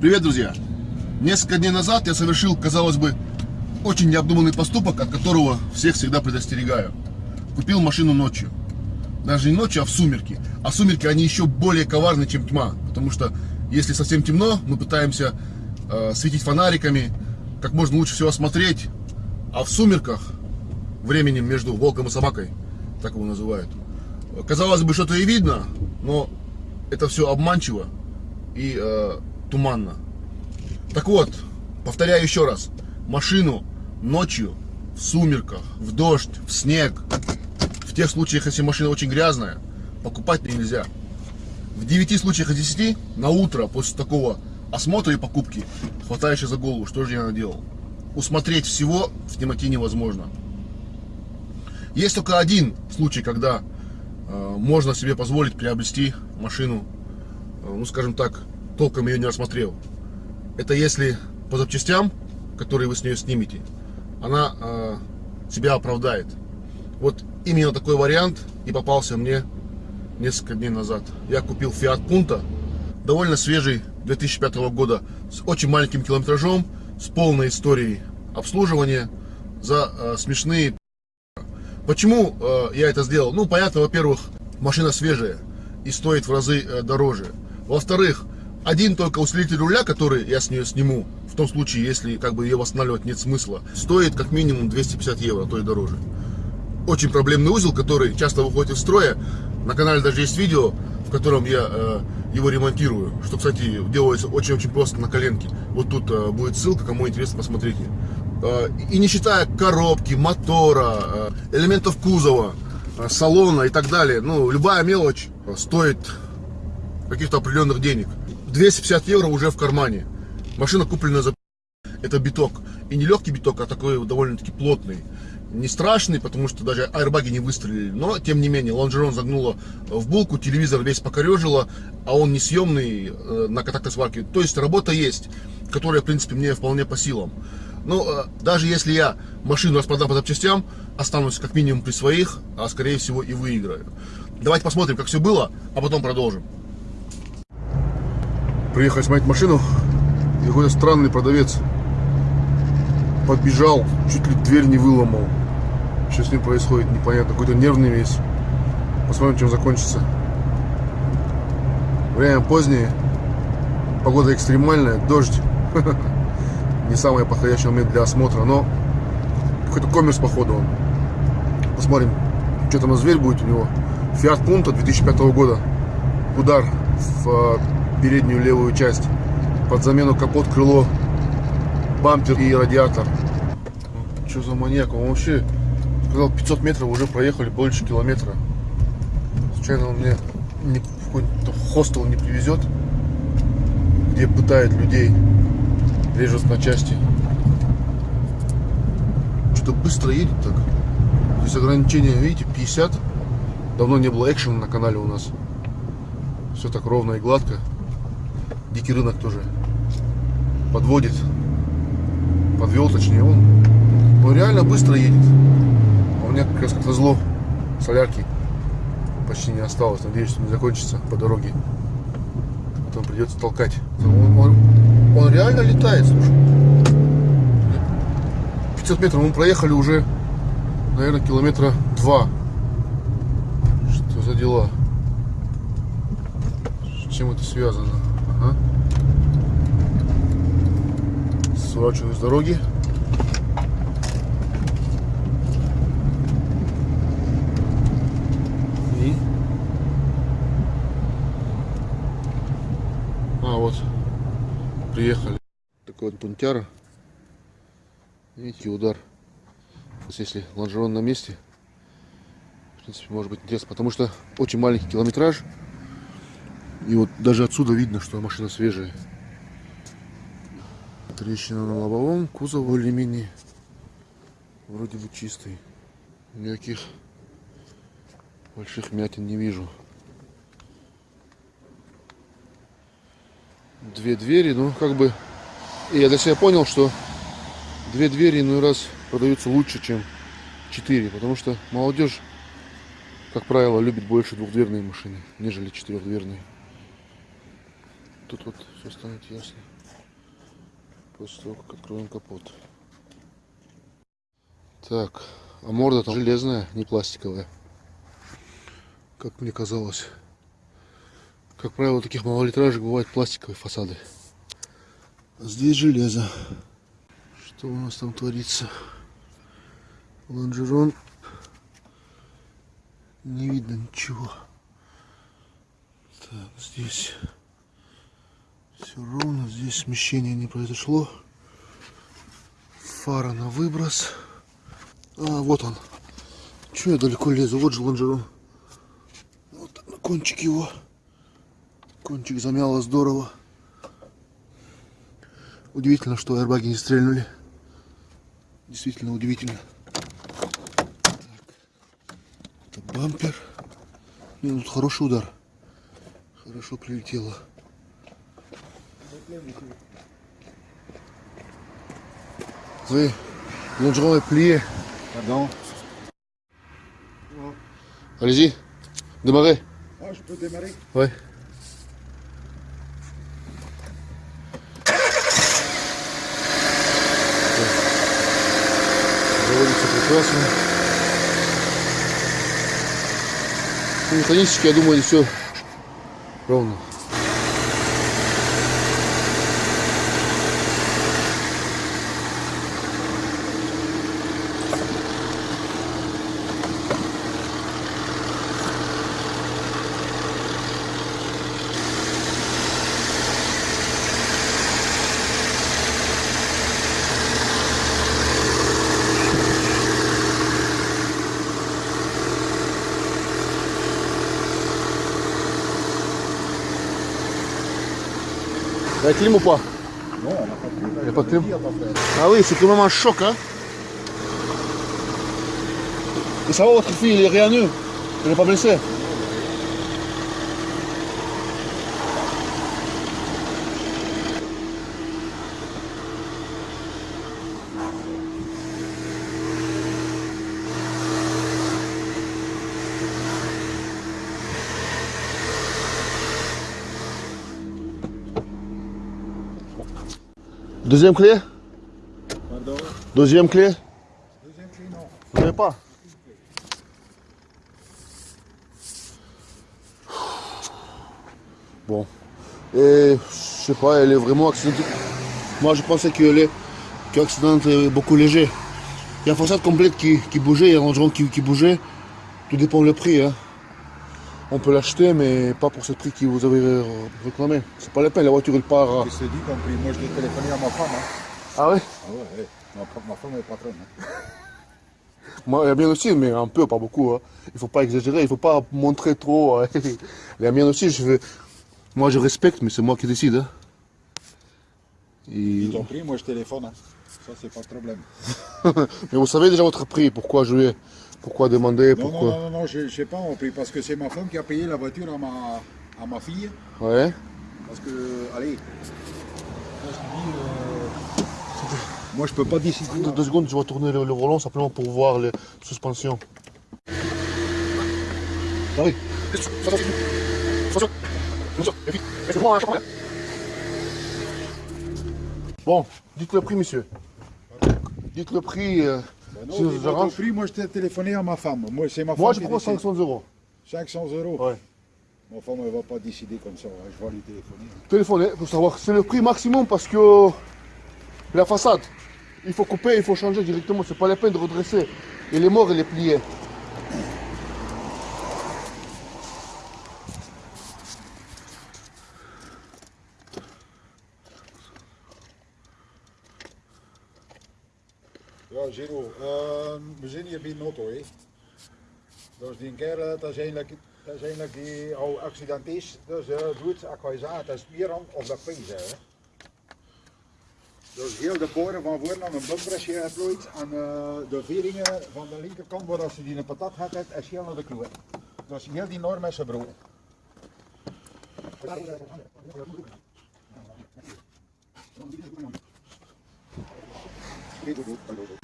Привет, друзья! Несколько дней назад я совершил, казалось бы, очень необдуманный поступок, от которого всех всегда предостерегаю. Купил машину ночью. Даже не ночью, а в сумерки. А сумерки, они еще более коварны, чем тьма. Потому что, если совсем темно, мы пытаемся э, светить фонариками, как можно лучше всего осмотреть. А в сумерках, временем между волком и собакой, так его называют, казалось бы, что-то и видно, но это все обманчиво и э, туманно. Так вот, повторяю еще раз. Машину ночью, в сумерках, в дождь, в снег, в тех случаях, если машина очень грязная, покупать нельзя. В 9 случаях из 10 на утро после такого осмотра и покупки хватаешь за голову, что же я наделал. Усмотреть всего в темноте невозможно. Есть только один случай, когда э, можно себе позволить приобрести машину, э, ну скажем так, толком ее не рассмотрел. Это если по запчастям, которые вы с нее снимете, она э, себя оправдает. Вот именно такой вариант и попался мне несколько дней назад. Я купил Fiat Punto, довольно свежий 2005 года, с очень маленьким километражом, с полной историей обслуживания за э, смешные. Почему э, я это сделал? Ну, понятно, во-первых, машина свежая и стоит в разы э, дороже. Во-вторых, один только усилитель руля, который я с нее сниму, в том случае, если как бы ее восстанавливать нет смысла, стоит как минимум 250 евро, а то и дороже. Очень проблемный узел, который часто выходит из строя. На канале даже есть видео, в котором я э, его ремонтирую, что, кстати, делается очень-очень просто на коленке. Вот тут э, будет ссылка, кому интересно, посмотрите. Э, и не считая коробки, мотора, э, элементов кузова, э, салона и так далее, ну, любая мелочь стоит каких-то определенных денег. 250 евро уже в кармане. Машина куплена за... Это биток. И не легкий биток, а такой довольно-таки плотный. Не страшный, потому что даже аэрбаги не выстрелили. Но, тем не менее, лонжерон загнуло в булку, телевизор весь покорежило, а он несъемный э, на контактной сварке. То есть работа есть, которая, в принципе, мне вполне по силам. Но э, даже если я машину распродам по запчастям, останусь как минимум при своих, а скорее всего и выиграю. Давайте посмотрим, как все было, а потом продолжим. Приехали смотреть машину, и какой-то странный продавец подбежал, чуть ли дверь не выломал. Что с ним происходит, непонятно. Какой-то нервный весь. Посмотрим, чем закончится. Время позднее. Погода экстремальная, дождь. Не самый подходящий момент для осмотра, но какой-то коммерс походу он. Посмотрим, что там за зверь будет у него. Fiat Punto 2005 года. Удар в переднюю левую часть. Под замену капот, крыло, бампер и радиатор. Что за маньяк? Он вообще сказал 500 метров уже проехали больше километра. Случайно он мне не, какой-то хостел не привезет, где пытает людей, режут на части. Что-то быстро едет так. Здесь ограничение, видите, 50. Давно не было экшена на канале у нас. Все так ровно и гладко. Дикий рынок тоже подводит. Подвел, точнее, он, он реально быстро едет. А у меня как раз как назло солярки почти не осталось. Надеюсь, что не закончится по дороге. Потом придется толкать. Он, он, он реально летает, слушай. 500 метров мы проехали уже, наверное, километра два. Что за дела? С чем это связано? Сворачиваю с дороги. И... А, вот. Приехали. Такой вот пунктяра. Видите, удар. Если лонжерон на месте, в принципе, может быть интересно, потому что очень маленький километраж. И вот даже отсюда видно, что машина свежая. Трещина на лобовом, кузов более-менее вроде бы чистый. Никаких больших мятин не вижу. Две двери, ну как бы... И я для себя понял, что две двери иной раз продаются лучше, чем четыре. Потому что молодежь, как правило, любит больше двухдверные машины, нежели четырехдверные. Тут вот все станет ясно. После того, как откроем капот. Так, а морда там железная, не пластиковая. Как мне казалось. Как правило, таких малолитражек бывают пластиковые фасады. А здесь железо. Что у нас там творится? Лонжерон. Не видно ничего. Так, здесь все ровно. Здесь смещения не произошло. Фара на выброс. А, вот он. Чего я далеко лезу? Вот же лонжерон. Вот кончик его. Кончик замяло здорово. Удивительно, что аэрбаги не стрельнули. Действительно удивительно. Так. Это бампер. Не, ну тут хороший удар. Хорошо прилетело. Oui, l'endroit est plié. Pardon Allez-y, démarrez. Ah, je peux démarrer Ouais. Заводится прекрасно. Ну, Механически, я думаю, все ровно. Il y a clim ou pas Non, on n'a pas de Il n'y a pas de clim Ah oui, c'est quand même un choc, hein. Et ça va, votre fille, il est rien nu Il n'est pas blessé Deuxième clé Pardon Deuxième clé Deuxième clé, non. Vous n'avez pas Bon. Et je sais pas, elle est vraiment accidentée. Moi je pensais qu'elle est que l'accident est beaucoup léger. Il y a une façade complète qui, qui bougeait, il y a un rangement qui, qui bougeait. Tout dépend le prix. Hein. On peut l'acheter, mais pas pour ce prix que vous avez euh, réclamé. C'est pas la peine, la voiture elle part. que c'est dit Moi, je l'ai téléphoné à ma femme. Hein. Ah ouais? Ah ouais, ouais. Ma, ma femme est patronne. Hein. Moi, la mienne aussi, mais un peu, pas beaucoup. Hein. Il faut pas exagérer, il faut pas montrer trop. hein. la mienne aussi, je vais... Moi, je respecte, mais c'est moi qui décide. hein. Et- Ils t'ont pris, moi, je téléphone. Hein. Ça, c'est pas de problème. mais vous savez déjà votre prix, pourquoi jouer Pourquoi demander Non, pourquoi... non, non, non, je ne sais pas. Parce que c'est ma femme qui a payé la voiture à ma, à ma fille. Ouais. Parce que, allez, moi, je te dis, euh, moi, je peux pas décider. Deux, deux secondes, je vais tourner le, le volant simplement pour voir les suspensions. Ah oui. Bon, dites le prix, monsieur. Dites le prix. euh, non, pas ton arrange. prix, moi, je t'ai téléphoné à ma femme. Moi, c'est ma Moi, je femme prends décide. 500 euros. 500 euros. Ouais. Ma femme, elle va pas décider comme ça. hein. Je vais lui téléphoner. hein. Téléphonez pour savoir. C'est le prix maximum parce que la façade, il faut couper, il faut changer directement. C'est pas la peine de redresser. Il est mort, il est plié. Ja, Giro, ehm, we zijn hier bij Notto, hè. Dus die kerel, dat is eigenlijk, dat is eigenlijk die al accident is. Dus uh, doet, je zeggen, dat is meer aan of dat pijn. Dus heel de boren van voor aan een bumpersje geplooid en eh, de veringen van de linkerkant waar als ze die een patat had, is heel naar de kloot. Dus heel die norm is gebroken. Je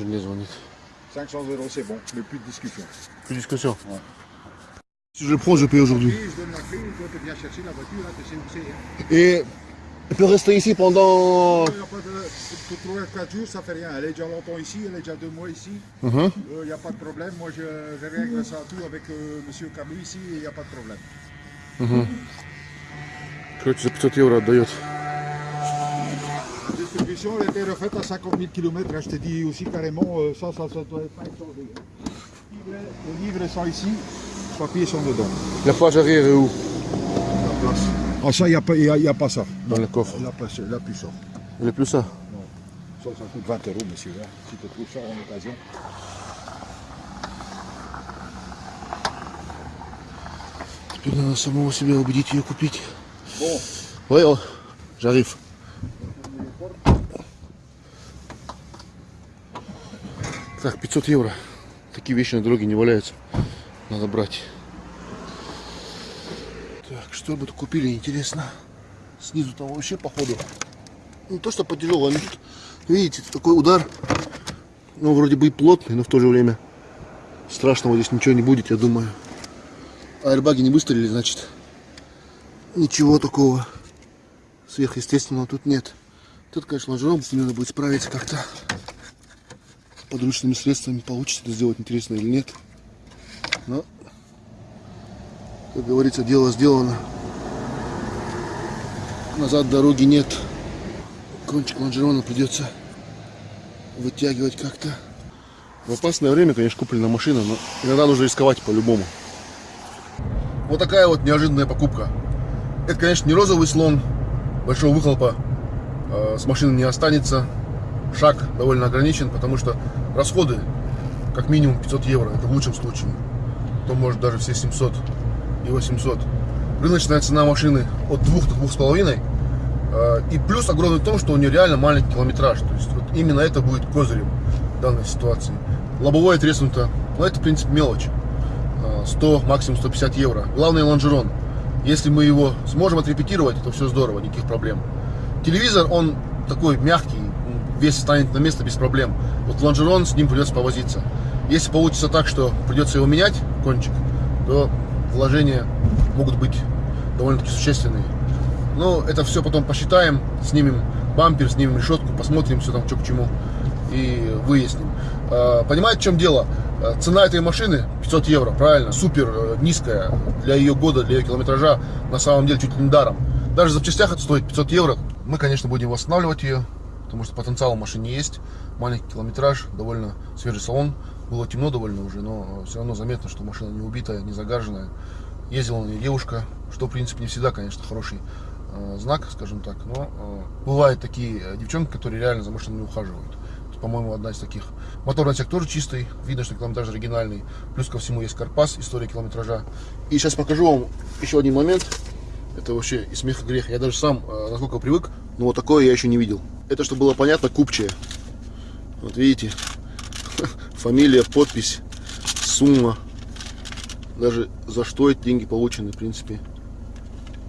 les en ai. 500 euros, c'est bon, mais plus de discussion. Plus de discussion. Ouais. Si je le prends, je paye aujourd'hui. Oui, je donne la clé, toi tu viens chercher la voiture, là, tu sais où c'est. hein. Et Elle peut rester ici pendant... Il y a pas de, pour 3 4 jours, ça fait rien. Elle est déjà longtemps ici, elle est déjà deux mois ici. Ага. Euh, Il n'y a pas de problème. Moi, je, je règle ça tout avec euh, Monsieur Camus ici et il n'y a pas de problème. Короче, за 500 евро отдает. La distribution elle a été refaite à 50 000 km. Je te dis aussi carrément, euh, ça, ça, ça doit être pas changé. Les livres sont ici, les papiers sont dedans. La page arrière est où Ah, ça, il n'y a, pas- il y a, il y a pas ça. Dans le coffre. Il n'y a, pas- il y a plus ça. Il est plus ça. Ça, ça coûte 20 euros, monsieur. hein, si tu trouves ça en occasion. Теперь надо самого себя убедить ее купить. Bon, Ой, о, j'arrive. Так, 500 евро. Такие вещи на дороге не валяются. Надо брать. Так, что бы купили, интересно. Снизу там вообще походу. Не то, что по они тут, видите, такой удар. Ну, вроде бы и плотный, но в то же время страшного здесь ничего не будет, я думаю. Аэрбаги не выстрелили, значит, ничего такого сверхъестественного тут нет. Тут, конечно, лонжерон, с ним надо будет справиться как-то. Подручными средствами получится это сделать, интересно или нет. Но, как говорится, дело сделано. Назад дороги нет. Кончик лонжерона придется вытягивать как-то. В опасное время, конечно, куплена машина, но иногда нужно рисковать по-любому. Вот такая вот неожиданная покупка. Это, конечно, не розовый слон, большого выхлопа э, с машины не останется. Шаг довольно ограничен, потому что расходы как минимум 500 евро, это в лучшем случае. То может даже все 700 и 800. Рыночная цена машины от 2 до 2,5. Э, и плюс огромный в том, что у нее реально маленький километраж. То есть вот именно это будет козырем данной ситуации. Лобовое треснуто, но это в принципе мелочь. Э, 100, максимум 150 евро. Главное лонжерон. Если мы его сможем отрепетировать, то все здорово, никаких проблем. Телевизор, он такой мягкий, весь станет на место без проблем. Вот лонжерон, с ним придется повозиться. Если получится так, что придется его менять, кончик, то вложения могут быть довольно-таки существенные. Но это все потом посчитаем, снимем бампер, снимем решетку, посмотрим все там, что к чему и выясним. А, Понимаете, в чем дело? А, Цена этой машины 500 евро, правильно, супер э, низкая для ее года, для ее километража, на самом деле чуть ли не даром. Даже в запчастях это стоит 500 евро. Мы, конечно, будем восстанавливать ее, потому что потенциал в машине есть. Маленький километраж, довольно свежий салон. Было темно довольно уже, но все равно заметно, что машина не убитая, не загаженная. Ездила на ней девушка, что, в принципе, не всегда, конечно, хороший э, знак, скажем так. Но э, бывают такие э, девчонки, которые реально за машиной не ухаживают. По-моему, одна из таких. Моторный отсек тоже чистый, видно, что километраж оригинальный. Плюс ко всему есть карпас, история километража. И сейчас покажу вам еще один момент. Это вообще и смех, и грех. Я даже сам, э, насколько привык, но вот такое я еще не видел. Это, чтобы было понятно, купчая. Вот видите, фамилия, подпись, сумма. Даже за что эти деньги получены, в принципе,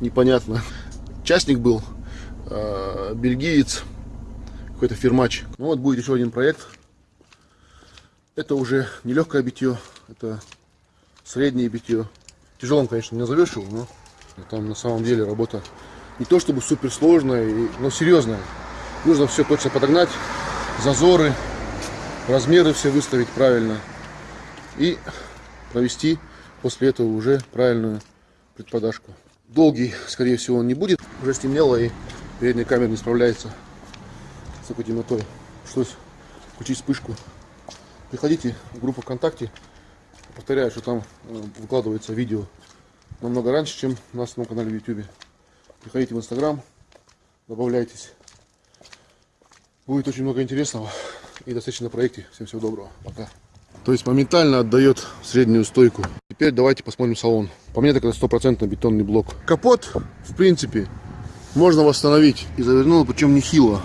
непонятно. Частник был, э, бельгиец, какой-то фирмач. Ну вот будет еще один проект. Это уже не легкое битье, это среднее битье. Тяжелым, конечно, не назовешь его, но там на самом деле работа не то чтобы супер сложная, и- но серьезная. Нужно все точно подогнать, зазоры, размеры все выставить правильно и провести после этого уже правильную предподашку. Долгий, скорее всего, он не будет. Уже стемнело и передняя камера не справляется с такой темнотой. Пришлось включить вспышку. Приходите в группу ВКонтакте. Повторяю, что там э, выкладывается видео намного раньше, чем на канале в YouTube. Приходите в Инстаграм, добавляйтесь. Будет очень много интересного. И до встречи на проекте. Всем всего доброго. Пока. То есть моментально отдает среднюю стойку. Теперь давайте посмотрим салон. По мне так это стопроцентно бетонный блок. Капот, в принципе, можно восстановить. И завернул, причем нехило.